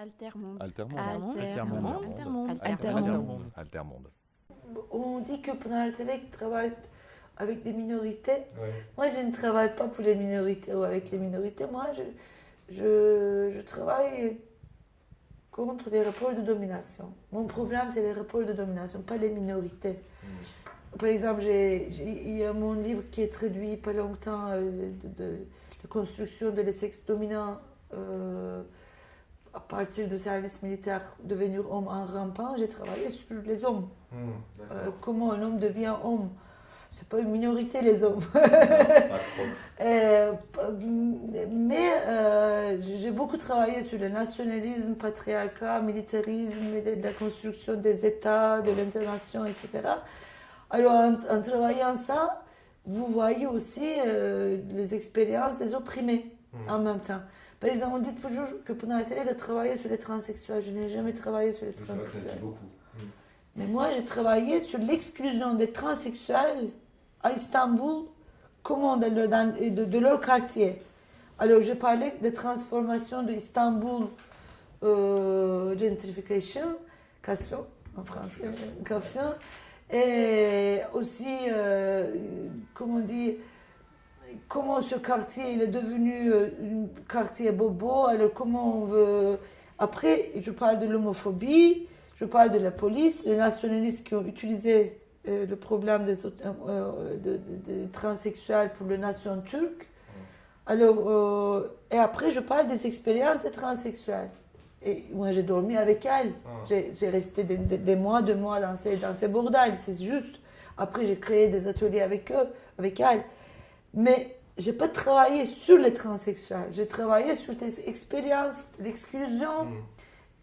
Altermonde. Altermonde. Altermonde. Altermonde. Altermonde. Altermonde. On dit que pendant la Select travaille avec des minorités. Ouais. Moi, je ne travaille pas pour les minorités ou avec les minorités. Moi, je, je, je travaille contre les rapports de domination. Mon problème, c'est les rapports de domination, pas les minorités. Par exemple, il y a mon livre qui est traduit pas longtemps euh, de, de- de construction de les sexes dominants euh, à partir de services militaires devenir homme en rampant. J'ai travaillé sur les hommes. Hmm, Euh, comment un homme devient homme? C'est pas une minorité, les hommes. Euh, mais euh, j'ai beaucoup travaillé sur le nationalisme, patriarcat, militarisme, de, la construction des États, de l'intervention, etc. Alors, en, en travaillant ça, vous voyez aussi euh, les expériences des opprimés Hmm. en même temps. Par exemple, on dit toujours que pendant la série, je travaillais sur les transsexuels. Je n'ai jamais travaillé sur les transsexuels. Hmm. Mais moi, j'ai travaillé sur l'exclusion des transsexuels à Istanbul, comment dans leur- dans- de, de leur quartier. Alors, j'ai parlé de transformation de Istanbul, euh, gentrification, cation, en français, cation, et aussi, euh, comment on dit, comment ce quartier il est devenu euh, un quartier bobo, alors comment on veut... Après, je parle de l'homophobie, je parle de la police, les nationalistes qui ont utilisé euh, le problème des euh, de- de- des transsexuels pour la nation turque. Alors, euh, et après, je parle des expériences des transsexuels. Et moi, j'ai dormi avec elles. Ah. J'ai resté des, des- des mois, deux mois dans ces, dans ces bordels, c'est juste. Après, j'ai créé des ateliers avec eux, avec elles. Mais j'ai pas travaillé sur les transsexuels. J'ai travaillé sur des expériences, l'exclusion, Hmm.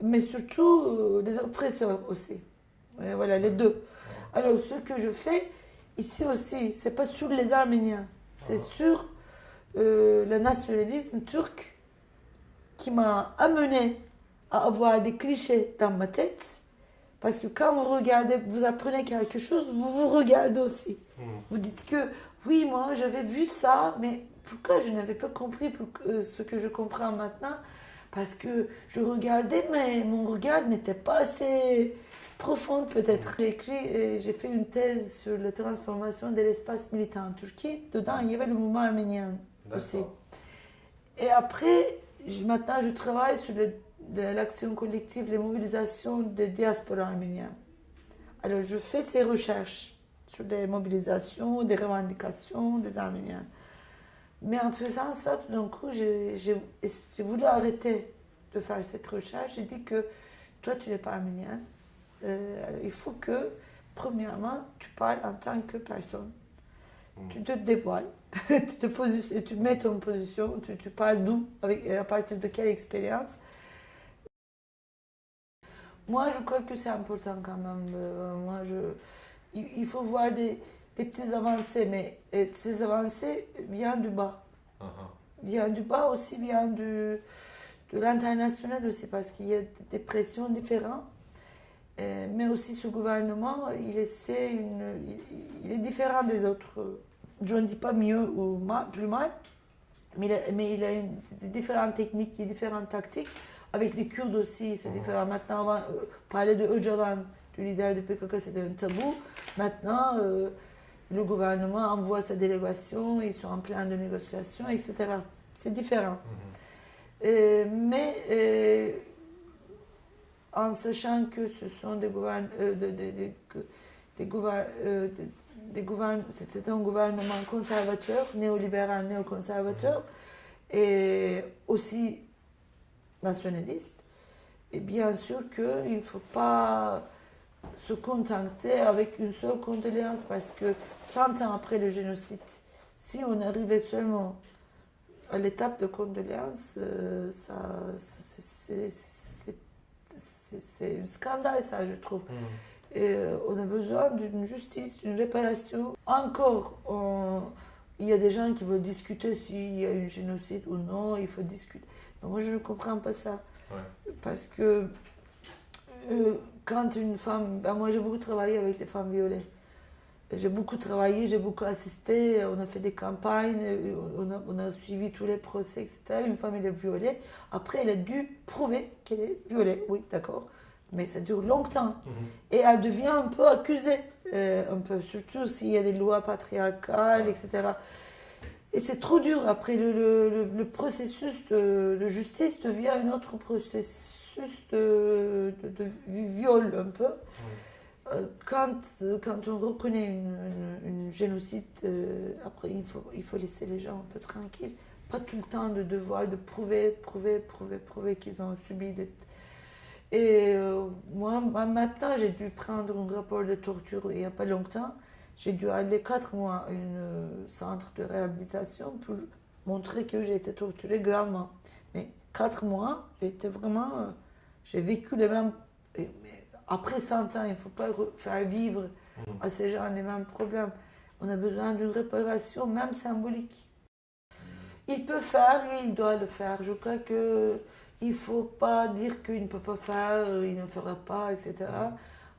mais surtout euh, les oppresseurs aussi. Et voilà, les deux. Alors, ce que je fais ici aussi, c'est pas sur les Arméniens, c'est sur euh, le nationalisme turc qui m'a amené à avoir des clichés dans ma tête. Parce que quand vous regardez, vous apprenez quelque chose, vous vous regardez aussi. Hmm. Vous dites que oui, moi j'avais vu ça, mais pourquoi je n'avais pas compris pour euh, ce que je comprends maintenant? Parce que je regardais, mais mon regard n'était pas assez profond peut-être. J'ai écrit, euh, j'ai fait une thèse sur la transformation de l'espace militant en Turquie. Dedans, il y avait le mouvement arménien aussi. Et après, maintenant, je travaille sur le- de l'action collective, les mobilisations de diaspora arménienne. Alors, je fais ces recherches sur les mobilisations, des revendications des Arméniens. Mais en faisant ça, tout d'un coup, j'ai voulu arrêter de faire cette recherche. J'ai dit que toi, tu n'es pas arménienne. Euh, alors, il faut que, premièrement, tu parles en tant que personne. Mm. Tu te dévoiles, tu, te tu mets ton position, tu, tu parles d'où, à partir de quelle expérience. Moi, je crois que c'est important quand même. Euh, moi, je, il, il faut voir des, des petites avancées, mais ces avancées viennent du bas. Ah. Vient du bas aussi, vient du, de l'international aussi, parce qu'il y a des pressions différentes. Euh, mais aussi ce gouvernement, il, essaie une, il, il est différent des autres. Je ne dis pas mieux ou ma- plus mal, mais il a, mais il a une- différentes techniques, différentes tactiques. Avec les Kurdes aussi, c'est Mhm. différent. Maintenant, avant, euh, parler de Öcalan, du leader du PKK, c'était un tabou. Maintenant, euh, le gouvernement envoie sa délégation, ils sont en plein de négociations, etc. C'est différent. Mhm. Euh, mais euh, en sachant que ce sont des gouvernements, des- gouvern- c'est un gouvernement conservateur, néolibéral, néoconservateur, et aussi nationaliste. Et bien sûr qu'il ne faut pas se contenter avec une seule condoléance parce que 100 ans après le génocide, si on arrivait seulement à l'étape de condoléance, euh, ça, ça- c'est- un scandale, ça, je trouve. Hmm. Et euh, on a besoin d'une justice, d'une réparation. Encore, on- il y a des gens qui veulent discuter s'il y a un génocide ou non, il faut discuter. Mais moi, je ne comprends pas ça. Ouais. Parce que euh, quand une femme. ben, moi, j'ai beaucoup travaillé avec les femmes violées. J'ai beaucoup travaillé, j'ai beaucoup assisté, on a fait des campagnes, euh, on a, on a suivi tous les procès, etc. Une femme, elle est violée. Après, elle a dû prouver qu'elle est violée, oui, d'accord. Mais ça dure longtemps. Mhm. Et elle devient un peu accusée, euh, un peu, surtout s'il y a des lois patriarcales, etc. Et c'est trop dur. Après, le, le- processus de, de justice devient un autre processus de, de- de viol, un peu. Euh, Quand, quand on reconnaît une, une- une génocide, euh, après, il faut, il faut laisser les gens un peu tranquilles. Pas tout le temps de devoir de prouver, prouver, prouver, prouver qu'ils ont subi des... Et euh, moi, ma- maintenant, j'ai dû prendre un rapport de torture il n'y a pas longtemps. J'ai dû aller quatre mois à un euh, centre de réhabilitation pour montrer que j'ai été torturée gravement. Mais quatre mois, j'ai été vraiment... euh, j'ai vécu les mêmes... et- mais après 100 ans, il ne faut pas re- faire vivre Mhm. à ces gens les mêmes problèmes. On a besoin d'une réparation, même symbolique. Il peut faire et il doit le faire. Je crois que il faut pas dire qu'il ne peut pas faire, il ne fera pas, etc.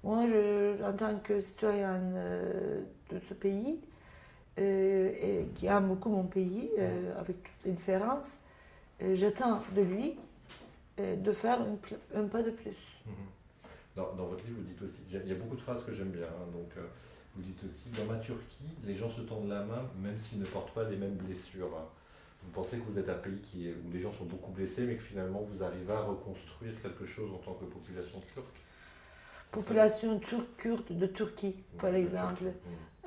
Moi, je, en tant que citoyenne euh, de ce pays, euh, qui aime beaucoup mon pays, euh, avec toutes les différences, j'attends de lui de faire un pas de plus. Mhm. Dans, votre livre, vous dites aussi, il y a beaucoup de phrases que j'aime bien, hein, donc vous dites aussi, dans ma Turquie, les gens se tendent la main même s'ils ne portent pas les mêmes blessures. Vous pensez que vous êtes un pays qui est, où les gens sont beaucoup blessés, mais que finalement vous arrivez à reconstruire quelque chose en tant que population turque Population turque kurde de Turquie, par exemple.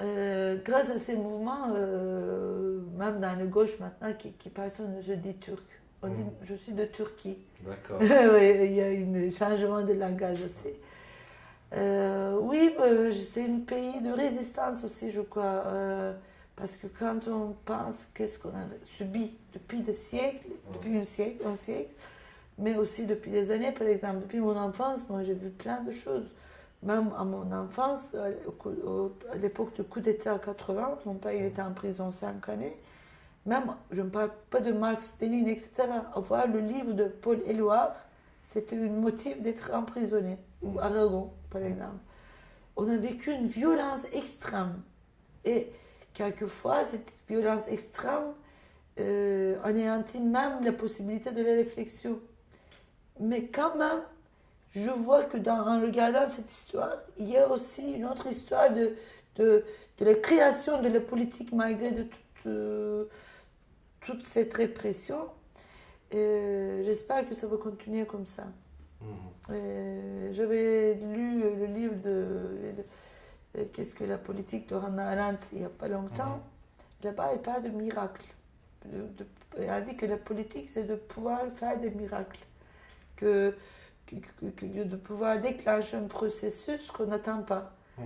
Euh, grâce à ces mouvements, euh, même dans la gauche maintenant, qui, qui personne ne se dit turc. On dit Mhm. je suis de Turquie. D'accord. il y a un changement de langage aussi. Euh, oui, c'est un pays de résistance aussi, je crois. Parce que quand on pense qu'est-ce qu'on a subi depuis des siècles, depuis un siècle, un siècle, mais aussi depuis des années, par exemple, depuis mon enfance, moi j'ai vu plein de choses. Même à mon enfance, à l'époque du coup d'État 80, mon père il était en prison cinq années. Même, je ne parle pas de Marx, Lénine, etc. Avoir le livre de Paul Éluard, c'était un motif d'être emprisonné. Ou Aragon, par exemple. On a vécu une violence extrême. Et quelquefois, cette violence extrême euh, anéantit même la possibilité de la réflexion. Mais quand même, je vois que dans, en regardant cette histoire, il y a aussi une autre histoire de, de, de la création de la politique malgré de toute, euh, toute cette répression. Et J'espère que ça va continuer comme ça. Mhm. Euh, J'avais lu le livre de, de- Qu'est-ce que la politique de Hannah Arendt il n'y a pas longtemps. Là-bas, elle parle de miracles. De- de- elle a dit que la politique, c'est de pouvoir faire des miracles. Que, que- que- de pouvoir déclencher un processus qu'on n'attend pas. Mhm.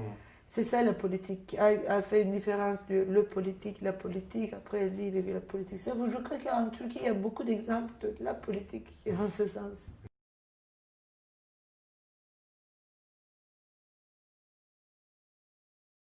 C'est ça la politique. Elle, elle fait une différence de le politique, la politique. Après, elle dit la politique. Je crois qu'en Turquie, il y a beaucoup d'exemples de la politique en ce sens.